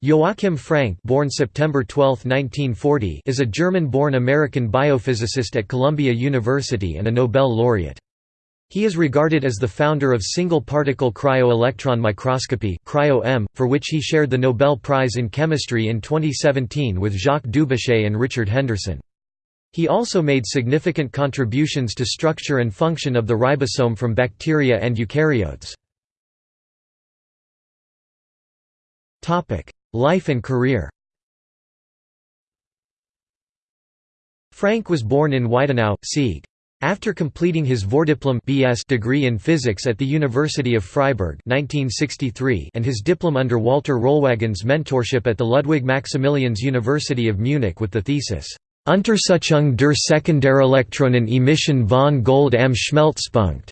Joachim Frank born September 12, 1940, is a German-born American biophysicist at Columbia University and a Nobel laureate. He is regarded as the founder of single-particle cryo-electron microscopy for which he shared the Nobel Prize in Chemistry in 2017 with Jacques Dubochet and Richard Henderson. He also made significant contributions to structure and function of the ribosome from bacteria and eukaryotes. Life and career Frank was born in Weidenau, Sieg. After completing his Vordiplom BS degree in physics at the University of Freiburg 1963 and his diplom under Walter Rollwagen's mentorship at the Ludwig Maximilians University of Munich with the thesis, Untersuchung der Sekundärelektronen-Emission von Gold am Schmelzpunkt.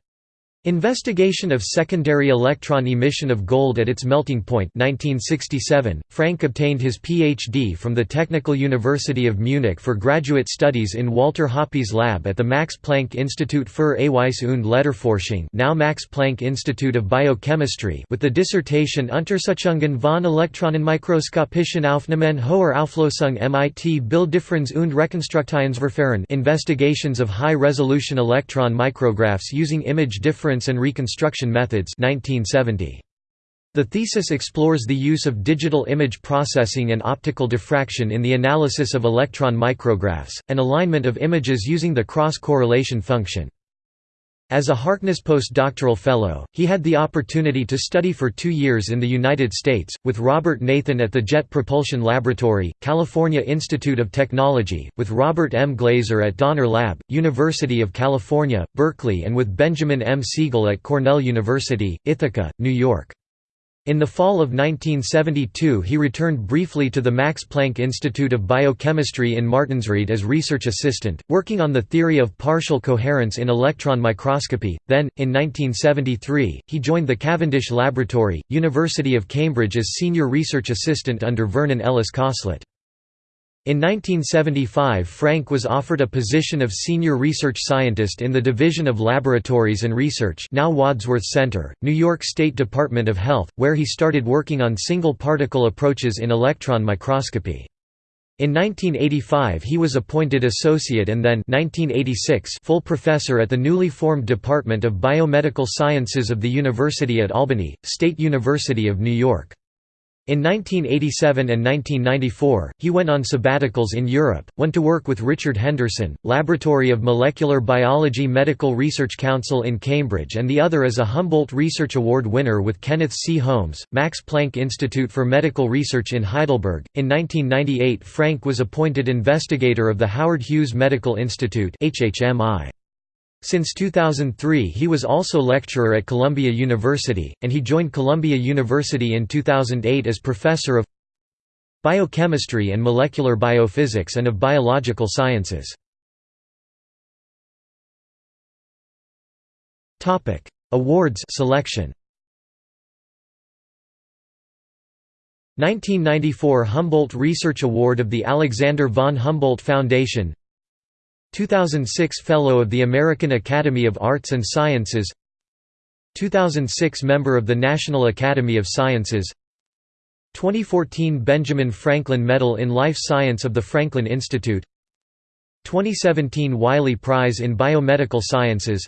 Investigation of secondary electron emission of gold at its melting point 1967, Frank obtained his Ph.D. from the Technical University of Munich for graduate studies in Walter Hoppe's lab at the Max Planck Institut für Eiweiß und Lederforschung now Max Planck Institute of Biochemistry with the dissertation Untersuchungen von elektronenmikroskopischen Aufnahmen hoher Auflösung mit Bilddifferenz und Rekonstruktionsverfahren Investigations of high-resolution electron micrographs using image difference and Reconstruction Methods 1970. The thesis explores the use of digital image processing and optical diffraction in the analysis of electron micrographs, and alignment of images using the cross-correlation function. As a Harkness postdoctoral fellow, he had the opportunity to study for two years in the United States, with Robert Nathan at the Jet Propulsion Laboratory, California Institute of Technology, with Robert M. Glaeser at Donner Lab, University of California, Berkeley and with Benjamin M. Siegel at Cornell University, Ithaca, New York. In the fall of 1972 he returned briefly to the Max Planck Institute of Biochemistry in Martinsried as research assistant, working on the theory of partial coherence in electron microscopy. Then, in 1973, he joined the Cavendish Laboratory, University of Cambridge as senior research assistant under Vernon Ellis Cosslett. In 1975 Frank was offered a position of Senior Research Scientist in the Division of Laboratories and Research now Wadsworth Center, New York State Department of Health, where he started working on single-particle approaches in electron microscopy. In 1985 he was appointed associate and then 1986 full professor at the newly formed Department of Biomedical Sciences of the University at Albany, State University of New York. In 1987 and 1994, he went on sabbaticals in Europe, went to work with Richard Henderson, Laboratory of Molecular Biology Medical Research Council in Cambridge and the other as a Humboldt Research Award winner with Kenneth C. Holmes, Max Planck Institute for Medical Research in Heidelberg. In 1998 Frank was appointed investigator of the Howard Hughes Medical Institute HHMI. Since 2003 he was also lecturer at Columbia University, and he joined Columbia University in 2008 as professor of biochemistry and molecular biophysics and of biological sciences. Awards selection 1994 Humboldt Research Award of the Alexander von Humboldt Foundation 2006 Fellow of the American Academy of Arts and Sciences 2006 Member of the National Academy of Sciences 2014 Benjamin Franklin Medal in Life Science of the Franklin Institute 2017 Wiley Prize in Biomedical Sciences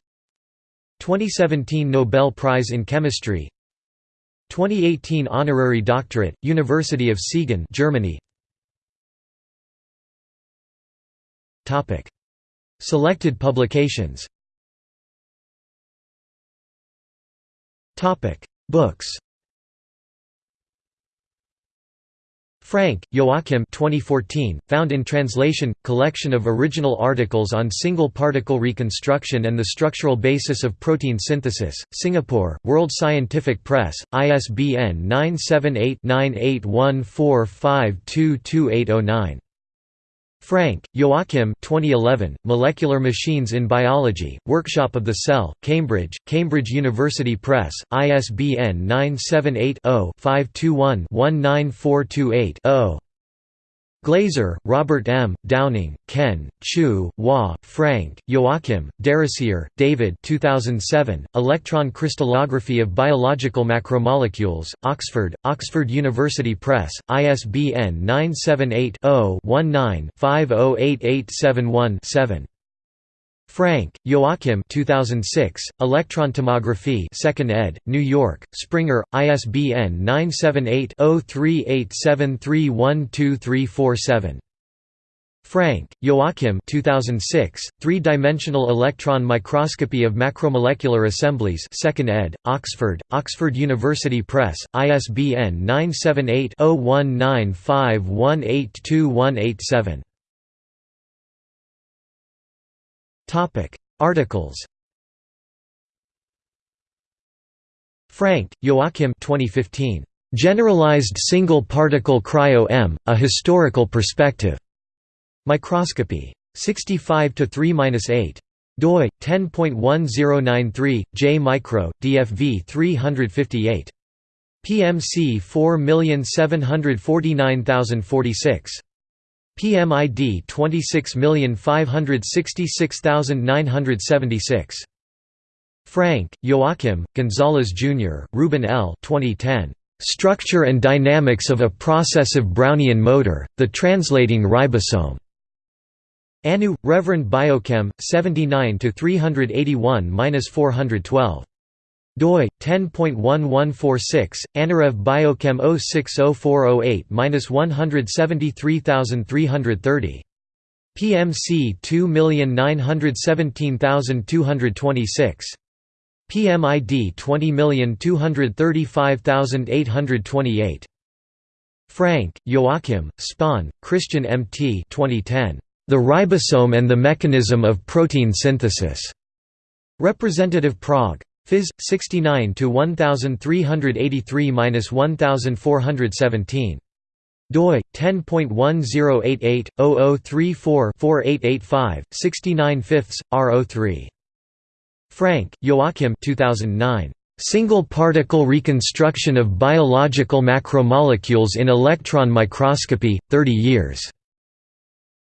2017 Nobel Prize in Chemistry 2018 Honorary Doctorate, University of Siegen Germany Selected publications Books Frank, Joachim 2014, found in translation, collection of original articles on single-particle reconstruction and the structural basis of protein synthesis, Singapore, World Scientific Press, ISBN 978 9814522809. Frank, Joachim 2011, Molecular Machines in Biology, Workshop of the Cell, Cambridge, Cambridge University Press, ISBN 978 0 521 19428 0. Glaeser, Robert M., Downing, Ken, Chiu, Wah, Frank, Joachim, DeRosier, David 2007, Electron Crystallography of Biological Macromolecules, Oxford, Oxford University Press, ISBN 978 0 19 508871 7. Frank, Joachim 2006, Electron Tomography 2nd ed., New York, Springer, ISBN 978-0387312347. Frank, Joachim 2006, Three-Dimensional Electron Microscopy of Macromolecular Assemblies 2nd ed., Oxford, Oxford University Press, ISBN 978 Topic: Articles. Frank, Joachim 2015. Generalized Single Particle Cryo-EM: A Historical Perspective. Microscopy. 65 to 3-8 doi 10.1093 j micro dfv 358 pmc 4749046 PMID 26566976. Frank, Joachim, Gonzalez Jr., Ruben L. 2010. Structure and Dynamics of a Processive Brownian Motor, The Translating Ribosome. Anu, Reverend Biochem, 79 381-412 doi 10.1146 annurev Biochem 060408-173330 PMC 2917226 PMID 20235828 Frank, Joachim, Spahn, Christian M.T. 2010. The Ribosome and the Mechanism of Protein Synthesis. Representative Prague. Phys. 69 to 1383-1417. doi 10.1088/0034-4885 69 fifths R03. Frank, Joachim 2009. Single particle reconstruction of biological macromolecules in electron microscopy 30 years.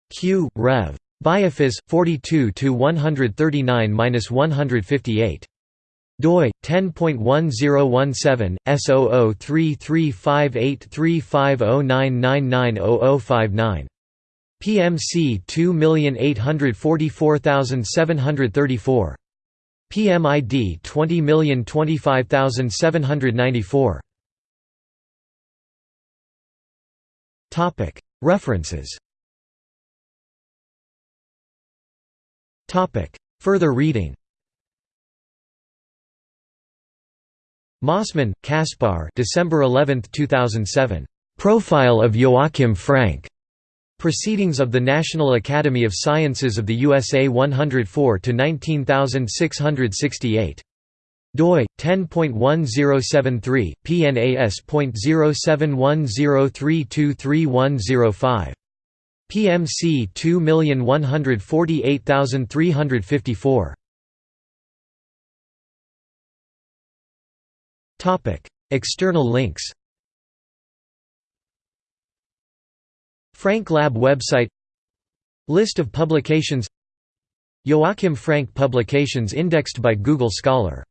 Q. Rev. Biophys 42 to 139-158 doi 10.1017 S0033583509990059 PMC 2844734 PMID 20025794 Topic References. Topic Further reading Mossman, Kaspar December 11, 2007. Profile of Joachim Frank. Proceedings of the National Academy of Sciences of the USA 104 to 19668. doi 10.1073 pnas.0710323105 PMC 2148354 External links Frank Lab website List of publications Joachim Frank publications indexed by Google Scholar